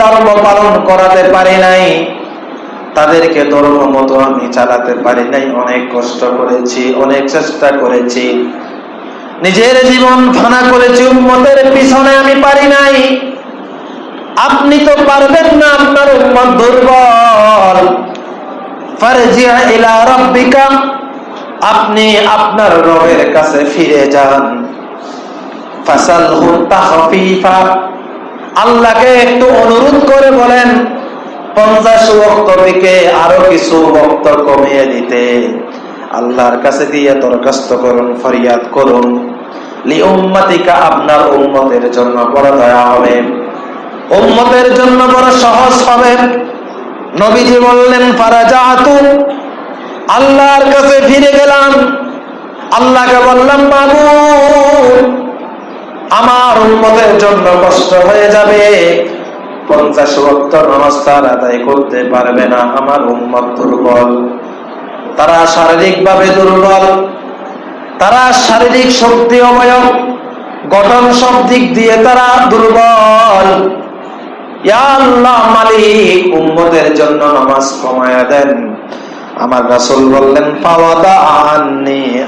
ধর্ম পালন করাতে পারি নাই। তাদেরকে ধর্ম মতো আমি চালাতে পারি নাই। অনেক কষ্ট করেছি, অনেক চেষ্টা করেছি। নিজের জীবন ফানা করেছি, উম্মতের পিছনে আমি পারি নাই। আপনি তো পারবেন না আপনার উম্মত দুর্বল। আপনি আপনার রবের কাছে ফিরে যান। ফাসালহু তাহফিফা আল্লাহকে একটু অনুরোধ করে বলেন, পঞ্চাশ ওয়াক্ত থেকে আরও কিছু ওয়াক্ত কমিয়ে দিতে। আল্লাহর কাছে দিয়ে দরখাস্ত করুন, ফরিয়াদ করুন। লি উম্মাতিকা, আপনার উম্মতের জন্য বড় দয়া হবে। উম্মতের জন্য বড় সহজ হবে। নবীজি বললেন, ফারাজাতু। আল্লাহর কাছে ফিরে গেলাম। আল্লাহকে বললাম, বাবু আমার উন্মতের জন্য কষ্ট হয়ে যাবে। পঞ্চাশ ভক্ত নামাজ তার আদায় করতে পারবে না আমার উন্মত দুর্বল। তারা শারীরিক ভাবে দুর্বল। তারা শারীরিক শক্তি অবয়ব। গঠন সব দিক দিয়ে তারা দুর্বল। জন্য নামাজ কমায়া দেন। আমার রাসূল বললেন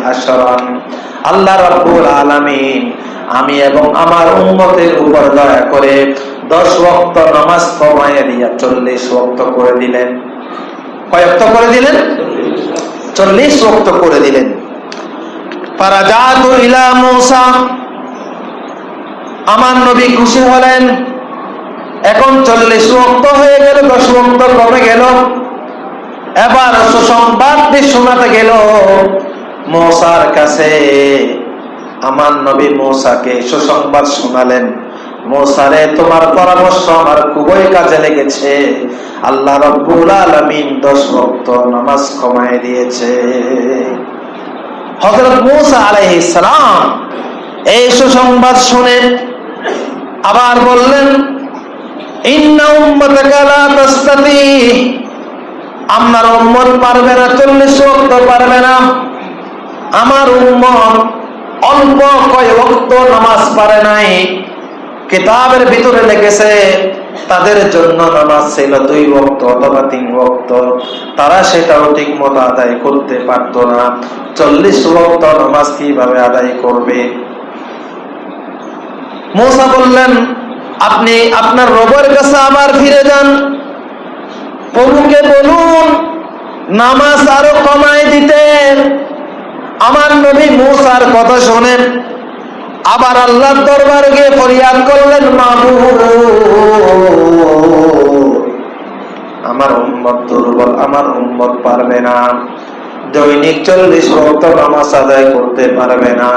আশরান। আল্লাহ রাব্বুল আলামিন আমি এবং আমার উম্মতের উপর দয়া করে দশ ওয়াক্ত নামাজ কমায়া দিয়া চল্লিশ ওয়াক্ত করে দিলেন। কয় ওয়াক্ত করে দিলেন? চল্লিশ ওয়াক্ত করে দিলেন। আমার নবী খুশি হলেন। এখন চল্লিশ ওয়াক্ত হয়ে গেল, দশ ওয়াক্ত কমে গেল। এবার সুসংবাদ শোনাতে গেল, মৌসার কাছে আমার নবী মৌসাকে সুসংবাদ শোনালেন। মৌসারে, তোমার পরামর্শ আমার খুবই কাজে লেগেছে। আল্লাহ রব্বুল আলমিন দশ ভক্ত নামাজ কমায় দিয়েছে। হজরত মৌসা আলাইহিস সালাম এই সুসংবাদ শুনে আবার বললেন আমার উম্মত পারবে না, চল্লিশ পারবে না। আমার উম্মত অল্প কয় ওয়াক্ত নামাজ পারে নাই। কিতাবের ভিতরে লিখেছে তাদের জন্য নামাজ ছিল দুই ওয়াক্ত অথবা তিন ওয়াক্ত তারা সেটাও ঠিক মতো আদায় করতে পারতো না। চল্লিশ ওয়াক্ত নামাজ কীভাবে আদায় করবে? মৌসা বললেন, আপনি আপনার রবের কাছে আবার ফিরে যান। প্রভুকে বলুন, নামাজ আরও কমায় দিতে। আমার নবী মুসার কথা শোনেন। আবার আল্লাহর দরবার গিয়ে ফরিয়াদ করলেন মাবু আমার উম্মত দুর্বল, আমার উম্মত পারবে না। দৈনিক চল্লিশ ভক্ত নামাজ আদায় করতে পারবে না।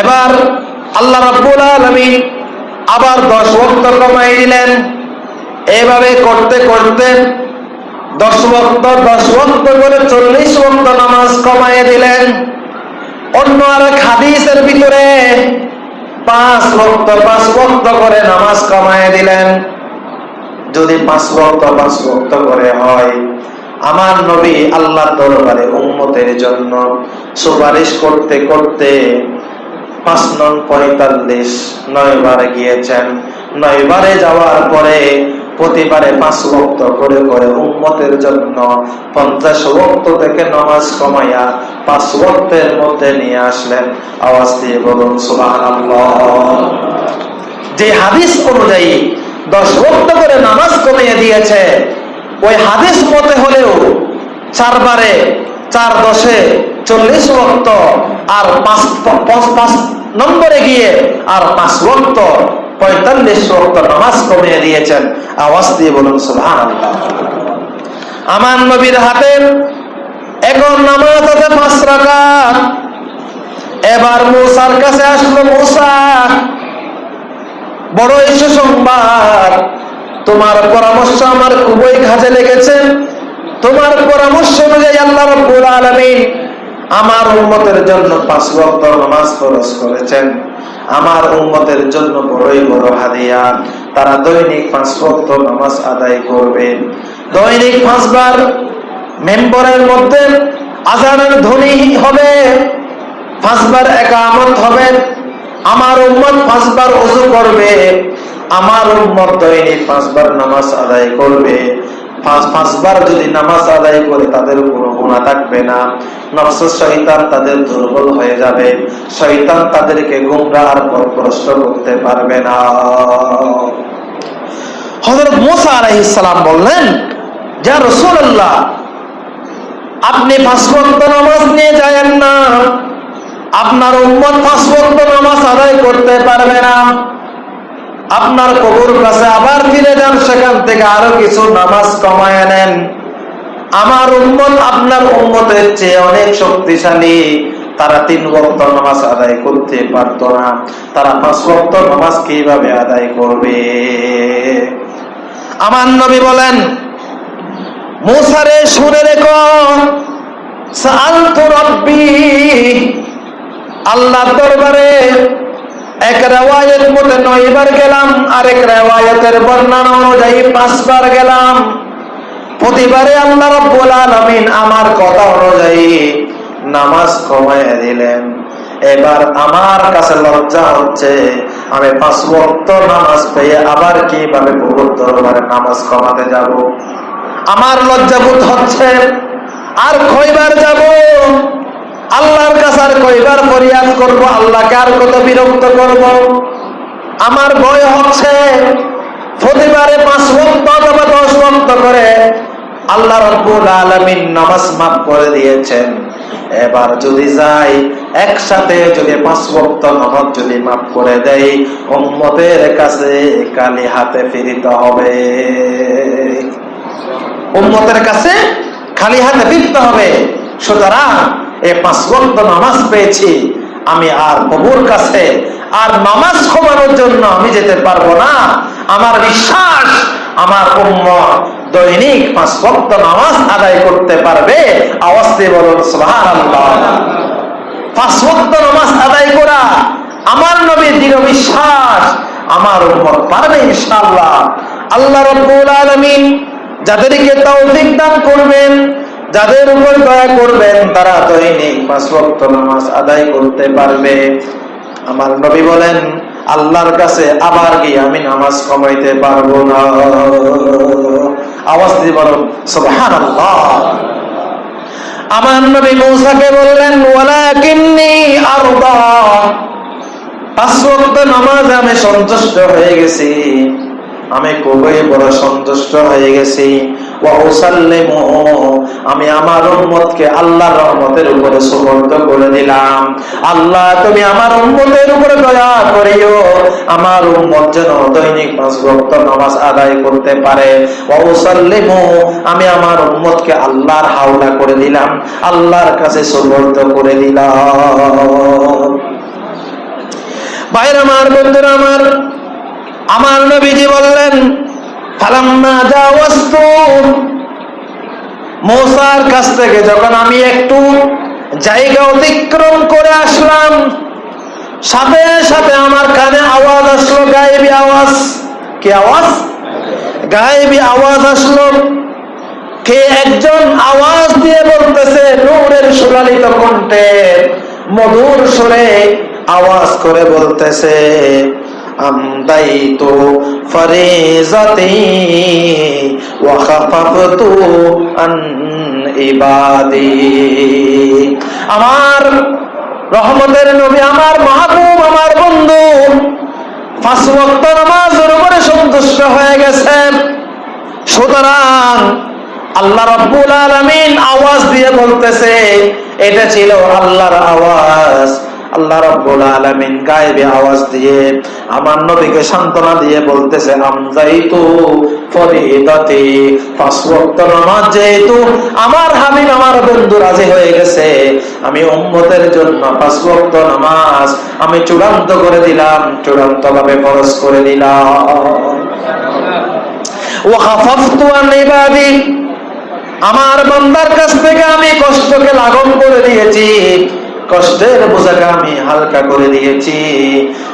এবার আল্লাহ রাব্বুল আলামিন আবার দশ ভক্ত কমাই দিলেন। এভাবে করতে করতে দশ বক্ত দশ বক্ত করে চল্লিশ বক্ত নামাজ কমাইয়ে দিলেন। অন্য আর এক হাদিসের ভিতরে পাঁচ বক্ত পাঁচ বক্ত করে নামাজ কমাইয়ে দিলেন। যদি পাঁচ বক্ত পাঁচ বক্ত করে হয়, আমার নবী আল্লাহ দরবারে উম্মতের জন্য সুপারিশ করতে করতে পাঁচ নং পঁয়তাল্লিশ নয় বার গিয়েছেন। নয় বারে যাওয়ার পরে প্রতিবারে পাঁচ ভক্ত করে করে উম্মতের জন্য পঞ্চাশ ভক্ত থেকে নামাজ কমাইয়া পাঁচ ভক্তের মধ্যে নিয়ে আসলেন। আওয়াজ দিয়ে বলুন সুবাহ যে হাদিস অনুযায়ী দশ ভক্ত করে নামাজ কমিয়ে দিয়েছে, ওই হাদিস মতে হলেও চারবারে, চার দশে চল্লিশ ভক্ত আর পাঁচ পাঁচ নম্বরে গিয়ে আর পাঁচ ভক্ত পঁয়তাল্লিশ ওয়াক্ত নামাজ কমিয়ে দিয়েছেন। আওয়াজ দিয়ে বলুন সুবহান আমার নবীর হাতে এখন নামাজ আছে পাঁচ রাকাত। এবার মূসার কাছে আসলো, মূসা বড় ইস্যু সংবাদ তোমার পরামর্শ আমার খুবই কাজে লেগেছে। তোমার পরামর্শ অনুযায়ী আল্লাহ রাব্বুল আলামিন আমার উম্মতের জন্য পাঁচ ওয়াক্ত নামাজ ফরজ করেছেন। আমার উন্মতের জন্য বড়ই বড় হাদিয়া তারা দৈনিক পাঁচ ওয়াক্ত নামাজ আদায় করবে। দৈনিক পাঁচবার মেম্বরের মধ্যে আজানের ধ্বনি হবে। পাঁচবার একামত হবে। আমার উম্মত পাঁচবার ওযু করবে। আমার উম্মত দৈনিক পাঁচবার নামাজ আদায় করবে। পাঁচ, পাঁচবার যদি নামাজ আদায় করে তাদের কোনো গুণা থাকবে না। নফস শৈতান তাদের দুর্বল হয়ে যাবে। শৈতান তাদেরকে গুমরা আর পরপ্রষ্ট করতে পারবে না। হজরত মোসা আলাইসালাম বললেন যা রসুল্লাহ আপনি পাঁচ ওয়াক্ত নামাজ নিয়ে যায়েন না। আপনার উম্মত পাঁচ ওয়াক্ত নামাজ আদায় করতে পারবে না। আপনার কবুর কাছে আবার ফিরে যান, সেখান থেকে আরও কিছু নামাজ কমায় নেন। আমার উম্মত আপনার উম্মতের চেয়ে অনেক শক্তিশালী। তারা তিন বক্ত নামাজ আদায় করতে পারতো না। তারা পাঁচ বক্ত নামাজ কীভাবে আদায় করবে? আমার নবী বলেন, মুসারে শুনে রেখো আল্লাহ দরবারে এক রেওয়ায়ত মতে নয়বার গেলাম, আরেক রেওয়ায়তের বর্ণনা অনুযায়ী পাঁচবার গেলাম। প্রতিবারে আল্লাহ রব্বুল আলামিন আমার কথা অনুযায়ী নামাজ কমায় দিলেন। এবার আমার কাছে লজ্জা হচ্ছে, আমি পাঁচ ওয়াক্ত নামাজ পেয়ে আবার কীভাবে বহু দরবারে নামাজ কমাতে যাব? আমার লজ্জাবোধ হচ্ছে, আর কয়বার যাব? আল্লাহর কাছে আর কয়বার ফরিয়াদ করব? আল্লাহকে আর কত বিরক্ত করব? আমার ভয় হচ্ছে প্রতিবারে পাঁচ ভক্ত অথবা দশ ওয়াক্ত করে আল্লাহ রব্বুল আলামিন নামাজ মাফ করে দিয়েছেন। এবার যদি যাই, একসাথে যদি পাঁচ ওয়াক্ত নামাজ যদি মাফ করে দেই, উম্মতের কাছে কালি হাতে ফিরিতে হবে। উম্মতের কাছে খালি হাতে ফিরতে হবে। সুতরাং এই পাঁচ ওয়াক্ত নামাজ পেয়েছি, আমি আর প্রভুর কাছে আর নামাজ কমানোর জন্য আমি যেতে পারব না। আমার বিশ্বাস, আমার উম্মত দৈনিক পাঁচ ওয়াক্ত নামাজ আদায় করতে পারবে। আওয়াজ দিয়ে বলুন পাঁচ ওয়াক্ত নামাজ আদায় করা আমার নবীর দৃঢ় বিশ্বাস, আমার উম্মত পারবে ইনশাআল্লাহ। আল্লাহ রাব্বুল আলামিন যাদেরকে তৌফিক দান করবেন যাদের উপর দয়া করবেন, তারা দৈনিক পাঁচ ওয়াক্ত নামাজ আদায় করতে পারবে। আমার নবী বলেন, আল্লাহর কাছে আবার গিয়ে আমি নামাজ কমাইতে পারব না। আওয়াজ দিয়ে বলুন, সুবহানাল্লাহ। আমার নবী মূসাকে বললেন, ওয়ালাকিন্নি আরদা। পাঁচ ওয়াক্ত নামাজ আমি সন্তুষ্ট হয়ে গেছি। আমি খুবই বড় সন্তুষ্ট হয়ে গেছি। আমি আমার উম্মতকে আল্লাহর রহমতের উপরে সুবর্দ করে দিলাম। আল্লাহ, তুমি আমার উম্মতের উপরে দয়া করিও। আমার উম্মত যেন দৈনিক পাঁচ ভক্ত নামাজ আদায় করতে পারে। আমি আমার উম্মতকে আল্লাহর হাওলা করে দিলাম। আল্লাহর কাছে সুবর্দ করে দিলাম। বাইরে আমার বন্ধুরা, আমার আমার নবীজি বললেন মৌসার কাছ থেকে যখন আমি একটু জায়গা অতিক্রম করে আসলাম, সাথে সাথে আমার কানে আওয়াজ আসলো, গায়েবি আওয়াজ। কি আওয়াজ? গায়েবি আওয়াজ আসলো। কে একজন আওয়াজ দিয়ে বলতেছে, নূরের সুলালিত কণ্ঠে মধুর সুরে আওয়াজ করে বলতেছে أمضيت فريضتي وخففت عن عبادي আমার রহমতের নবী আমার মাহবুব আমার বন্ধু পাঁচ ওয়াক্ত নামাজের উপরে সন্তুষ্ট হয়ে গেছেন সুতরাং আল্লাহ রব্বুল আলামিন আওয়াজ দিয়ে বলতেছে এটা ছিল আল্লাহর আওয়াজ আল্লাহ রাব্বুল আলামিন গায়েবে আওয়াজ দিয়ে, আমার নবীকে সান্ত্বনা দিয়ে বলতেছে, আমজাইতু ফরিদাতি পাঁচ ওয়াক্ত নামাজ যেহেতু আমার হাবিব আমার বন্ধু রাজি হয়ে গেছে, আমি উম্মতের জন্য পাঁচ ওয়াক্ত নামাজ আমি চূড়ান্ত করে দিলাম চূড়ান্ত ভাবে ফরজ করে দিলাম ওয়া খাফাফতু আন ইবাদি, আমার বান্দার কাছ থেকে আমি কষ্টকে লাঘব করে দিয়েছি। কষ্টের বোঝাকে আমি হালকা করে দিয়েছি।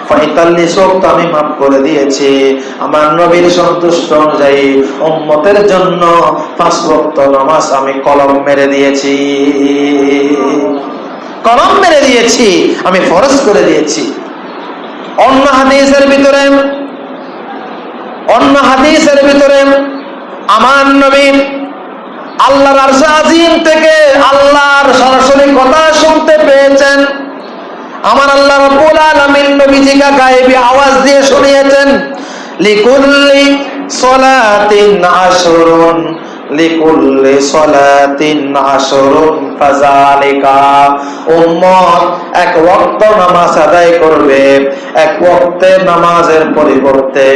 পঁয়তাল্লিশ ওক্ত আমি মাফ করে দিয়েছি। আমার নবীর সন্তুষ্ট অনুযায়ী উম্মতের জন্য পাঁচ ওক্ত নামাজ আমি কলম মেরে দিয়েছি। কলম মেরে দিয়েছি, আমি ফরজ করে দিয়েছি। অন্য হাদিসের ভিতরে, অন্য হাদিসের ভিতরে আমার নবী আল্লাহর আরশে আজিম থেকে আল্লাহর সরাসরি কথা শুনতে পেয়েছেন। আমার আল্লাহ রাব্বুল আলামিন নবীজিকে গায়েবি আওয়াজ দিয়ে শুনিয়েছেন, লিকুল্লি সলাতিন আশরুন। লিকুল্লি সলাতিন আশরুন ফাযালিকা। উম্মত, এক ওয়াক্ত নামাজ আদায় করবে, এক ওয়াক্তের নামাজের পরিবর্তে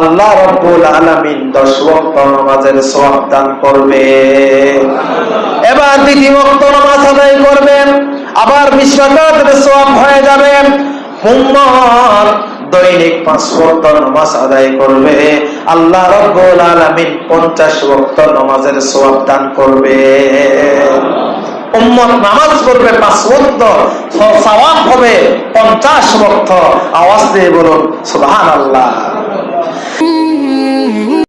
আল্লাহ রাব্বুল আলামিন 10 ওয়াক্ত নামাজের সওয়াব দান করবে। এবার দ্বিতীয় ওয়াক্ত নামাজ আদায় করবেন, আবার বিশ্বকাতের সওয়াব হয়ে যাবে। উম্মত দৈনিক পাঁচ ভক্ত নমাজ আদায় করবে। আল্লাহ রব্বুল আলমিন পঞ্চাশ ভক্ত নামাজের সব দান করবে। পড়বে আওয়াজ দিয়ে বলুন, সুবহানাল্লাহ।